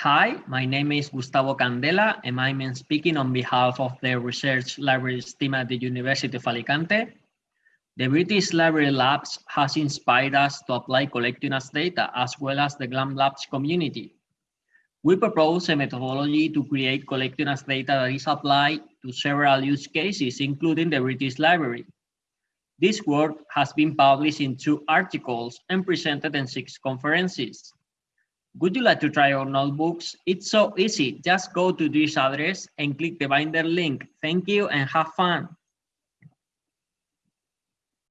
Hi, my name is Gustavo Candela, and I'm speaking on behalf of the Research Libraries team at the University of Alicante. The British Library Labs has inspired us to apply Collections as data as well as the GLAM Labs community. We propose a methodology to create Collections as data that is applied to several use cases, including the British Library. This work has been published in two articles and presented in six conferences. Would you like to try our notebooks? It's so easy. Just go to this address and click the binder link. Thank you and have fun.